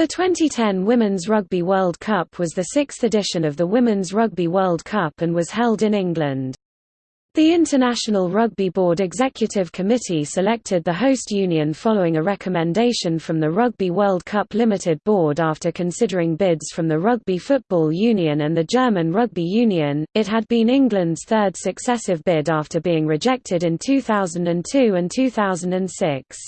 The 2010 Women's Rugby World Cup was the sixth edition of the Women's Rugby World Cup and was held in England. The International Rugby Board Executive Committee selected the host union following a recommendation from the Rugby World Cup Limited Board after considering bids from the Rugby Football Union and the German Rugby Union. It had been England's third successive bid after being rejected in 2002 and 2006.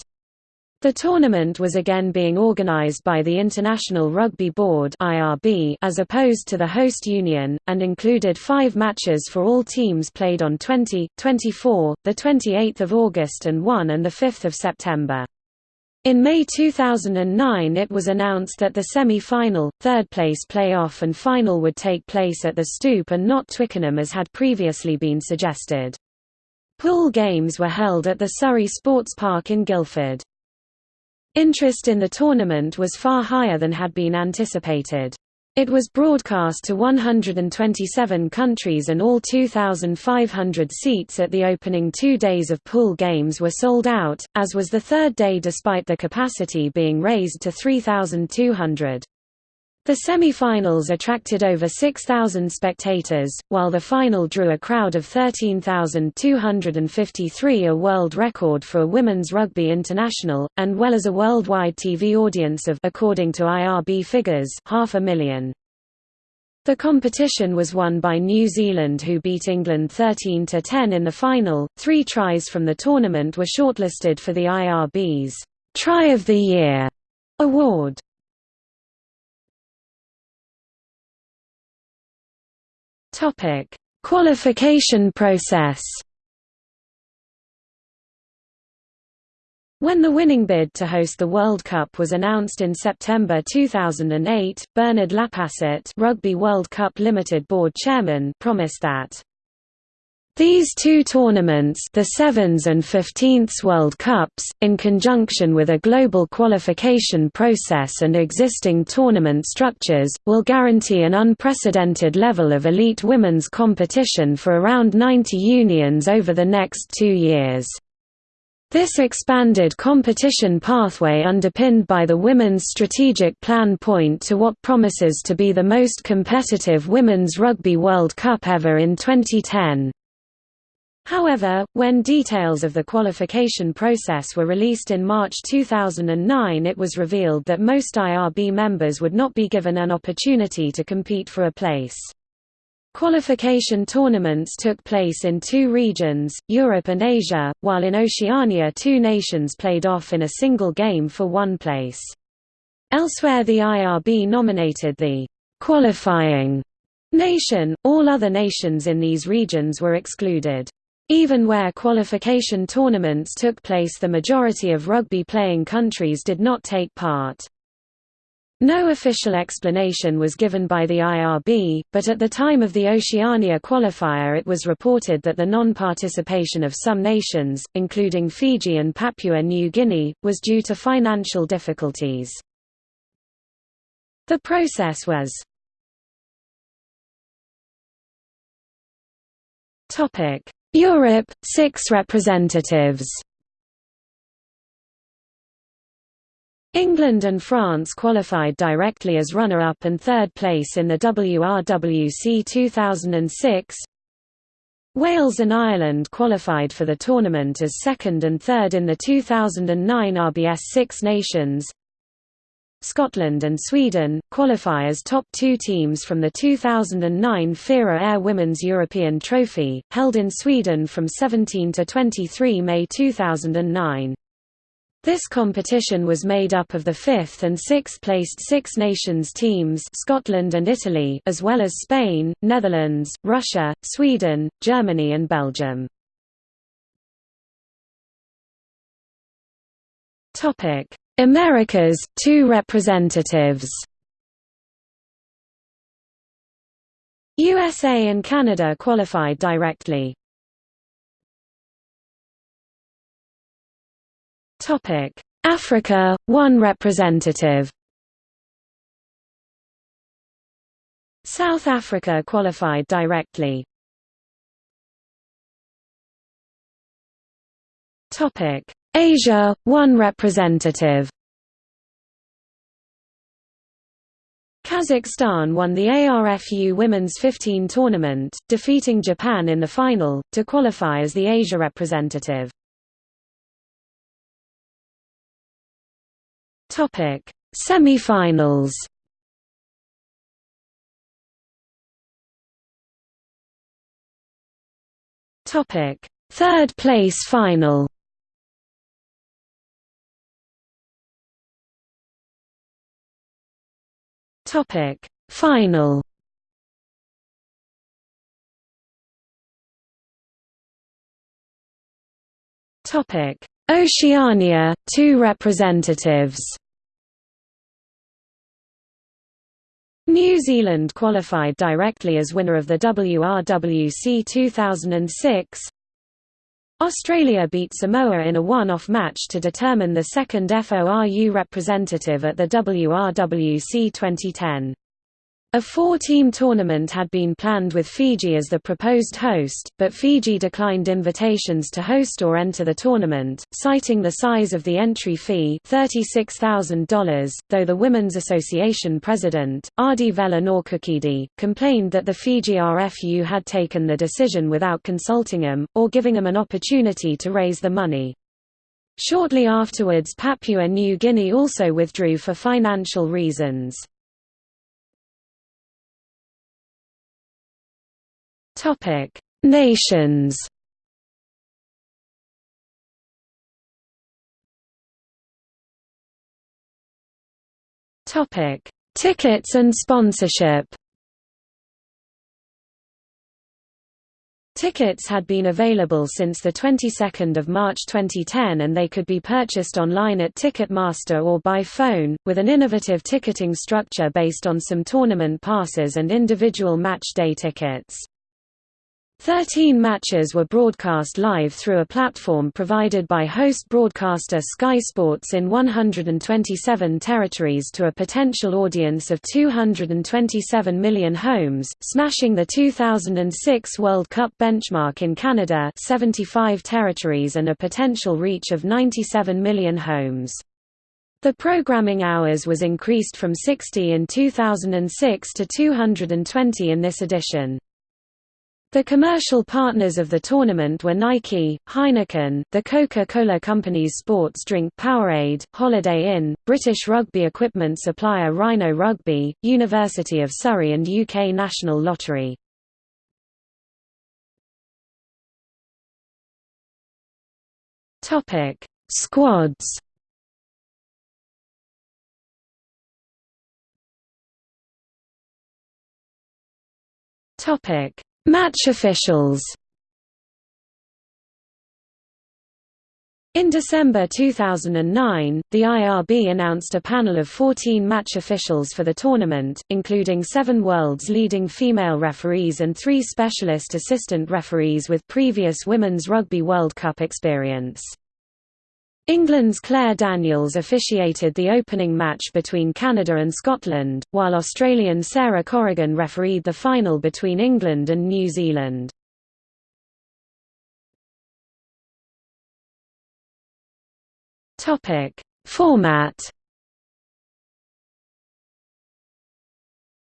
The tournament was again being organised by the International Rugby Board as opposed to the host union, and included five matches for all teams played on 20, 24, the 28th of August, and 1 and the 5th of September. In May 2009 it was announced that the semi-final, third-place play-off and final would take place at the Stoop and not Twickenham as had previously been suggested. Pool games were held at the Surrey Sports Park in Guildford. Interest in the tournament was far higher than had been anticipated. It was broadcast to 127 countries and all 2,500 seats at the opening two days of pool games were sold out, as was the third day despite the capacity being raised to 3,200. The semi-finals attracted over 6,000 spectators, while the final drew a crowd of 13,253 a world record for a women's rugby international, and well as a worldwide TV audience of according to IRB figures, half a million. The competition was won by New Zealand who beat England 13–10 in the final. Three tries from the tournament were shortlisted for the IRB's Try of the Year award. Topic: Qualification process. When the winning bid to host the World Cup was announced in September 2008, Bernard Lapasset, Rugby World Cup Limited board chairman, promised that these two tournaments the Sevens and Fifteens World Cups, in conjunction with a global qualification process and existing tournament structures, will guarantee an unprecedented level of elite women's competition for around 90 unions over the next two years. This expanded competition pathway underpinned by the Women's Strategic Plan point to what promises to be the most competitive Women's Rugby World Cup ever in 2010. However, when details of the qualification process were released in March 2009 it was revealed that most IRB members would not be given an opportunity to compete for a place. Qualification tournaments took place in two regions, Europe and Asia, while in Oceania two nations played off in a single game for one place. Elsewhere the IRB nominated the qualifying nation, all other nations in these regions were excluded. Even where qualification tournaments took place the majority of rugby-playing countries did not take part. No official explanation was given by the IRB, but at the time of the Oceania qualifier it was reported that the non-participation of some nations, including Fiji and Papua New Guinea, was due to financial difficulties. The process was Europe, six representatives England and France qualified directly as runner-up and third place in the WRWC 2006. Wales and Ireland qualified for the tournament as second and third in the 2009 RBS Six Nations. Scotland and Sweden, qualify as top two teams from the 2009 FIRA Air Women's European Trophy, held in Sweden from 17 to 23 May 2009. This competition was made up of the fifth and sixth placed Six Nations teams Scotland and Italy as well as Spain, Netherlands, Russia, Sweden, Germany and Belgium. Topic Americas, two representatives USA and Canada qualified directly. Topic: Africa, one representative South Africa qualified directly. Asia, one representative. Kazakhstan won the ARFU Women's 15 tournament, defeating Japan in the final, to qualify as the Asia representative. Semi-finals Third place final Topic Final. Topic Oceania two representatives. New Zealand qualified directly as winner of the WRWC 2006 Australia beat Samoa in a one-off match to determine the second FORU representative at the WRWC 2010. A four-team tournament had been planned with Fiji as the proposed host, but Fiji declined invitations to host or enter the tournament, citing the size of the entry fee $36,000, though the Women's Association president, Ardi Vela Norkukidi, complained that the Fiji RFU had taken the decision without consulting him, or giving him an opportunity to raise the money. Shortly afterwards Papua New Guinea also withdrew for financial reasons. Topic: Nations. Topic: Tickets and sponsorship. Tickets had been available since the 22nd of March 2010 and they could be purchased online at Ticketmaster or by phone, with an innovative ticketing structure based on some tournament passes and individual match day tickets. Thirteen matches were broadcast live through a platform provided by host broadcaster Sky Sports in 127 territories to a potential audience of 227 million homes, smashing the 2006 World Cup benchmark in Canada 75 territories and a potential reach of 97 million homes. The programming hours was increased from 60 in 2006 to 220 in this edition. The commercial partners of the tournament were Nike, Heineken, the Coca-Cola Company's sports drink Powerade, Holiday Inn, British rugby equipment supplier Rhino Rugby, University of Surrey and UK National Lottery. Squads Topic Match officials In December 2009, the IRB announced a panel of 14 match officials for the tournament, including seven world's leading female referees and three specialist assistant referees with previous Women's Rugby World Cup experience. England's Claire Daniels officiated the opening match between Canada and Scotland, while Australian Sarah Corrigan refereed the final between England and New Zealand. Format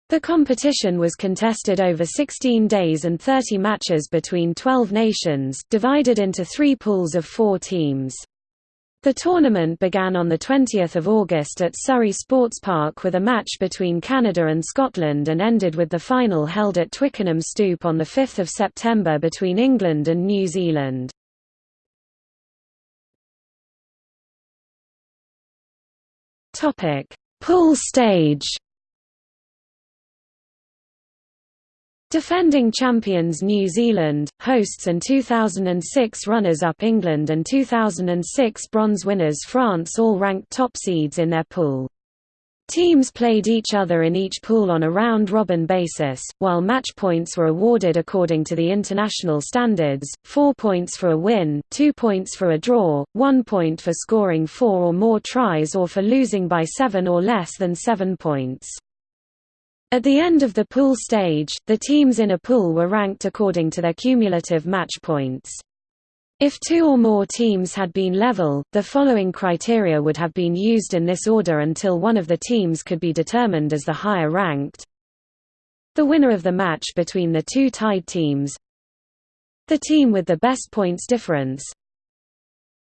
The competition was contested over 16 days and 30 matches between 12 nations, divided into three pools of four teams. The tournament began on 20 August at Surrey Sports Park with a match between Canada and Scotland and ended with the final held at Twickenham Stoop on 5 September between England and New Zealand. Pool stage Defending champions New Zealand, hosts and 2006 runners-up England and 2006 bronze winners France all ranked top seeds in their pool. Teams played each other in each pool on a round-robin basis, while match points were awarded according to the international standards, four points for a win, two points for a draw, one point for scoring four or more tries or for losing by seven or less than seven points. At the end of the pool stage, the teams in a pool were ranked according to their cumulative match points. If two or more teams had been level, the following criteria would have been used in this order until one of the teams could be determined as the higher ranked. The winner of the match between the two tied teams The team with the best points difference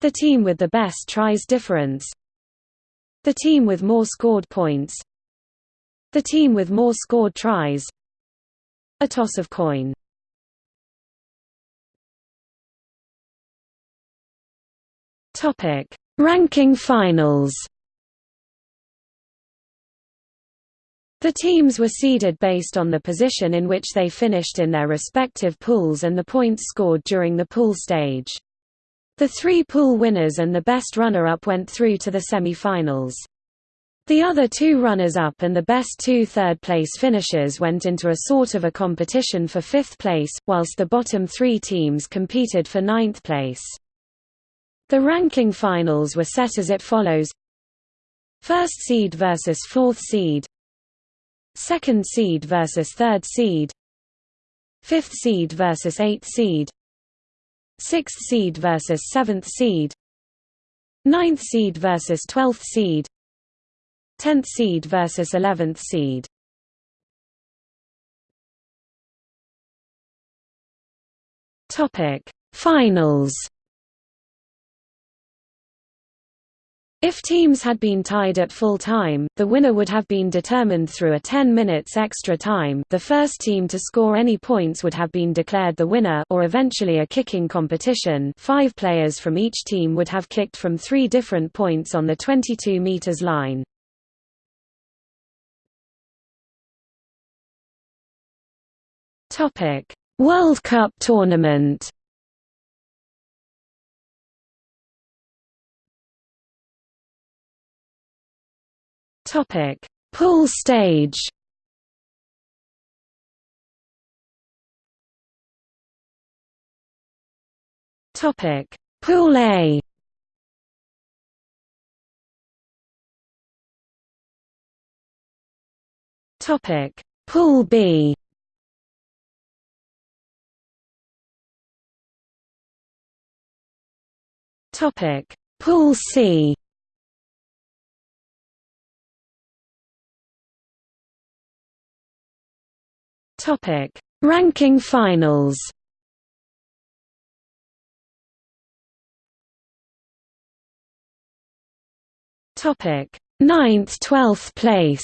The team with the best tries difference The team with more scored points The team with more scored tries A toss of coin Ranking finals. The teams were seeded based on the position in which they finished in their respective pools and the points scored during the pool stage. The three pool winners and the best runner-up went through to the semi-finals. The other two runners-up and the best two third-place finishers went into a sort of a competition for fifth place, whilst the bottom three teams competed for ninth place. The ranking finals were set as it follows. First seed versus fourth seed. Second seed versus third seed. Fifth seed versus eighth seed. Sixth seed versus seventh seed. Ninth seed versus twelfth seed Tenth seed versus eleventh seed. Topic Finals. If teams had been tied at full time, the winner would have been determined through a 10 minutes extra time. The first team to score any points would have been declared the winner or eventually a kicking competition. Five players from each team would have kicked from three different points on the 22 meters line. World Cup tournament Topic: Pool stage. Topic: Pool A. Topic: Pool B. Topic: Pool C. Topic: Ranking finals. Topic: Ninth, twelfth place.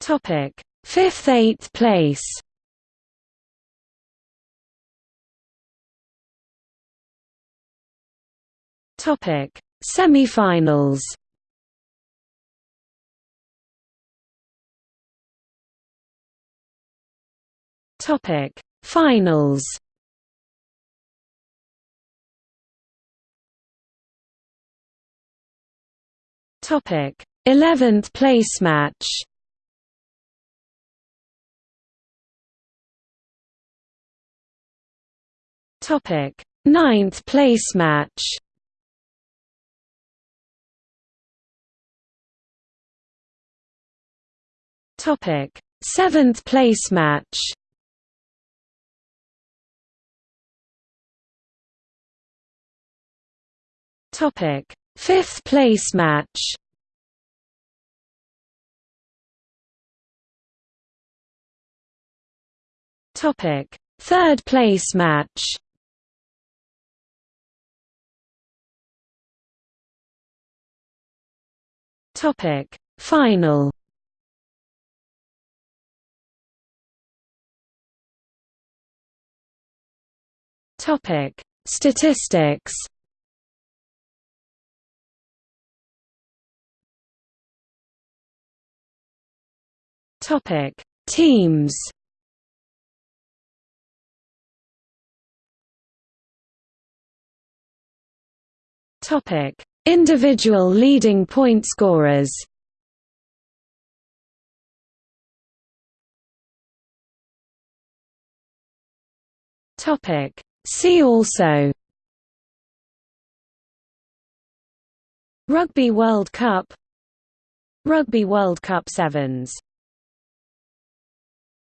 Topic: Fifth, eighth place. Topic: Semifinals. Topic: Finals. Topic: 11th place match. Topic: 9th place match. Topic: 7th place match. Topic: Fifth place match. Topic: Third place match. Topic: Final. Topic: Statistics. Topic: Teams. Topic: Individual leading point scorers. Topic: See also Rugby World Cup Rugby World Cup Sevens